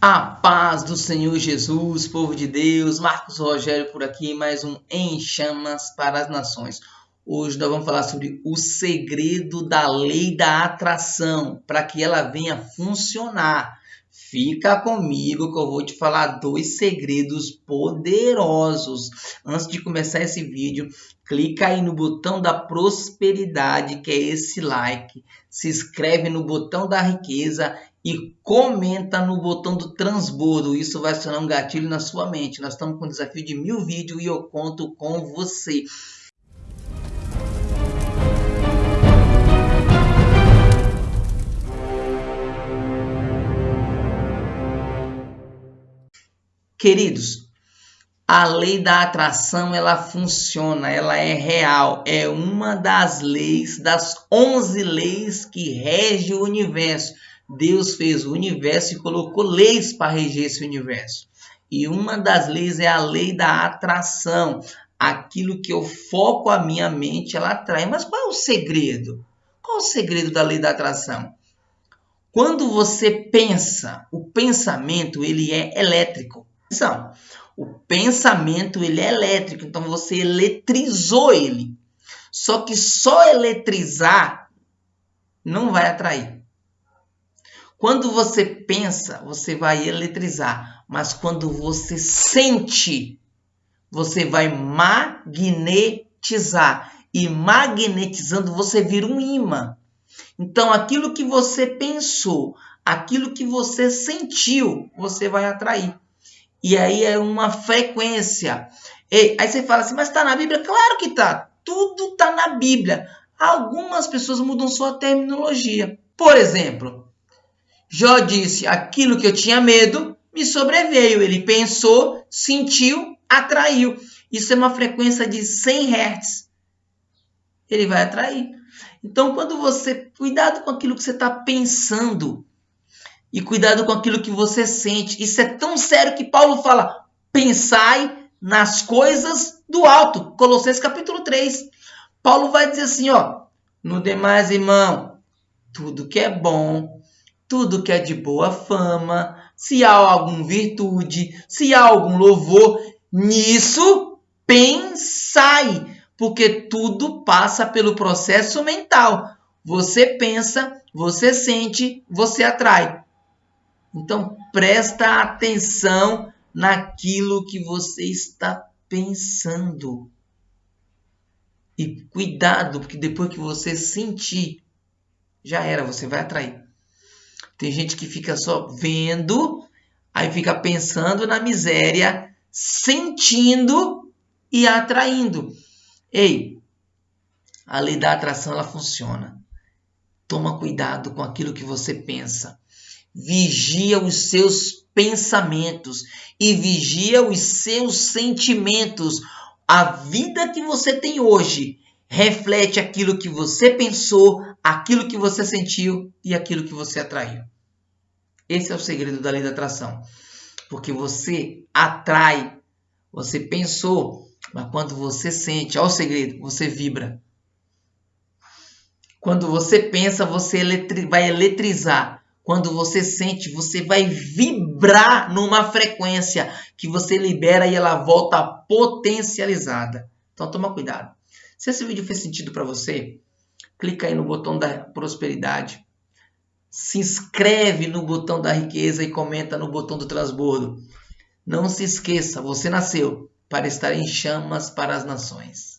A paz do Senhor Jesus, povo de Deus, Marcos Rogério por aqui, mais um Em Chamas para as Nações. Hoje nós vamos falar sobre o segredo da lei da atração, para que ela venha funcionar. Fica comigo que eu vou te falar dois segredos poderosos. Antes de começar esse vídeo, clica aí no botão da prosperidade, que é esse like. Se inscreve no botão da riqueza e comenta no botão do transbordo. Isso vai acionar um gatilho na sua mente. Nós estamos com um desafio de mil vídeos e eu conto com você. Queridos, a lei da atração ela funciona, ela é real, é uma das leis, das 11 leis que rege o universo. Deus fez o universo e colocou leis para reger esse universo. E uma das leis é a lei da atração. Aquilo que eu foco a minha mente, ela atrai. Mas qual é o segredo? Qual é o segredo da lei da atração? Quando você pensa, o pensamento ele é elétrico. Então, o pensamento ele é elétrico, então você eletrizou ele. Só que só eletrizar não vai atrair. Quando você pensa, você vai eletrizar, mas quando você sente, você vai magnetizar. E magnetizando, você vira um imã. Então, aquilo que você pensou, aquilo que você sentiu, você vai atrair. E aí é uma frequência. E aí você fala assim, mas está na Bíblia? Claro que está. Tudo está na Bíblia. Algumas pessoas mudam sua terminologia. Por exemplo, Jó disse: aquilo que eu tinha medo me sobreveio. Ele pensou, sentiu, atraiu. Isso é uma frequência de 100 Hz. Ele vai atrair. Então, quando você. Cuidado com aquilo que você está pensando. E cuidado com aquilo que você sente. Isso é tão sério que Paulo fala: pensai nas coisas do alto. Colossenses capítulo 3. Paulo vai dizer assim: ó. No demais, irmão, tudo que é bom, tudo que é de boa fama, se há alguma virtude, se há algum louvor, nisso pensai, porque tudo passa pelo processo mental. Você pensa, você sente, você atrai. Então presta atenção naquilo que você está pensando. E cuidado, porque depois que você sentir, já era, você vai atrair. Tem gente que fica só vendo, aí fica pensando na miséria, sentindo e atraindo. Ei, a lei da atração ela funciona. Toma cuidado com aquilo que você pensa. Vigia os seus pensamentos e vigia os seus sentimentos. A vida que você tem hoje reflete aquilo que você pensou, aquilo que você sentiu e aquilo que você atraiu. Esse é o segredo da lei da atração. Porque você atrai, você pensou, mas quando você sente, olha o segredo, você vibra. Quando você pensa, você eletri vai eletrizar. Quando você sente, você vai vibrar numa frequência que você libera e ela volta potencializada. Então toma cuidado. Se esse vídeo fez sentido para você, clica aí no botão da prosperidade, se inscreve no botão da riqueza e comenta no botão do transbordo. Não se esqueça, você nasceu para estar em chamas para as nações.